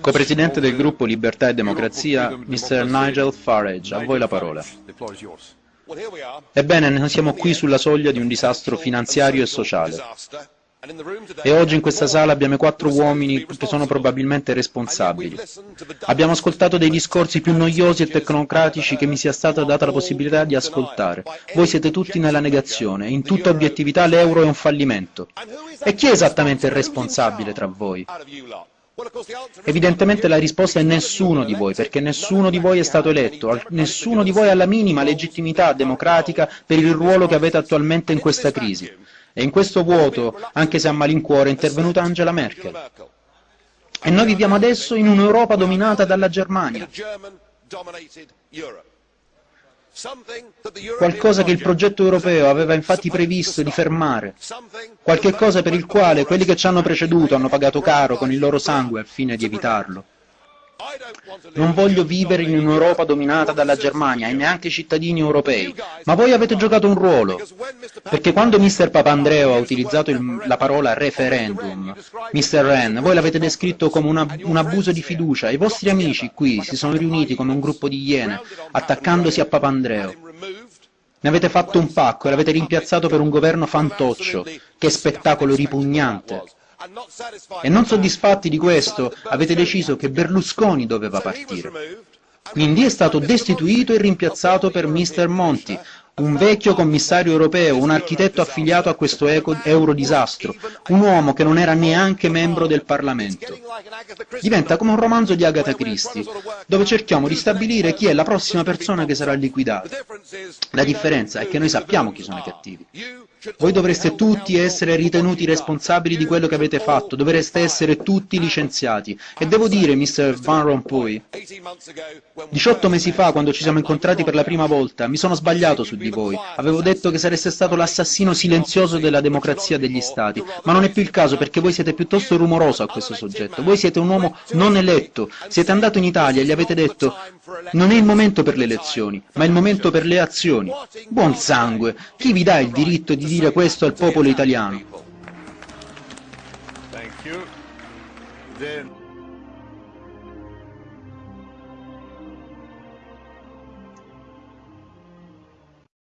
Co-presidente del gruppo Libertà e Democrazia, Mr. Nigel Farage, a voi la parola. Ebbene, noi siamo qui sulla soglia di un disastro finanziario e sociale. E oggi in questa sala abbiamo quattro uomini che sono probabilmente responsabili. Abbiamo ascoltato dei discorsi più noiosi e tecnocratici che mi sia stata data la possibilità di ascoltare. Voi siete tutti nella negazione, in tutta obiettività l'euro è un fallimento. E chi è esattamente il responsabile tra voi? Evidentemente la risposta è nessuno di voi, perché nessuno di voi è stato eletto, nessuno di voi ha la minima legittimità democratica per il ruolo che avete attualmente in questa crisi. E in questo vuoto, anche se a malincuore, è intervenuta Angela Merkel. E noi viviamo adesso in un'Europa dominata dalla Germania. Qualcosa che il progetto europeo aveva infatti previsto di fermare. Qualche cosa per il quale quelli che ci hanno preceduto hanno pagato caro con il loro sangue al fine di evitarlo. Non voglio vivere in un'Europa dominata dalla Germania e neanche i cittadini europei, ma voi avete giocato un ruolo, perché quando Mr. Papandreou ha utilizzato il, la parola referendum, Mr. Ren, voi l'avete descritto come una, un abuso di fiducia, i vostri amici qui si sono riuniti come un gruppo di iene, attaccandosi a Papandreou. Ne avete fatto un pacco e l'avete rimpiazzato per un governo fantoccio, che spettacolo ripugnante. E non soddisfatti di questo, avete deciso che Berlusconi doveva partire. Quindi è stato destituito e rimpiazzato per Mr. Monti, un vecchio commissario europeo, un architetto affiliato a questo eurodisastro, un uomo che non era neanche membro del Parlamento. Diventa come un romanzo di Agatha Christie, dove cerchiamo di stabilire chi è la prossima persona che sarà liquidata. La differenza è che noi sappiamo chi sono i cattivi. Voi dovreste tutti essere ritenuti responsabili di quello che avete fatto, dovreste essere tutti licenziati. E devo dire, Mr. Van Rompuy, 18 mesi fa, quando ci siamo incontrati per la prima volta, mi sono sbagliato su di voi. Avevo detto che sareste stato l'assassino silenzioso della democrazia degli Stati, ma non è più il caso perché voi siete piuttosto rumoroso a questo soggetto. Voi siete un uomo non eletto. Siete andato in Italia e gli avete detto non è il momento per le elezioni, ma è il momento per le azioni. Buon sangue, chi vi dà il diritto di dire questo al popolo italiano?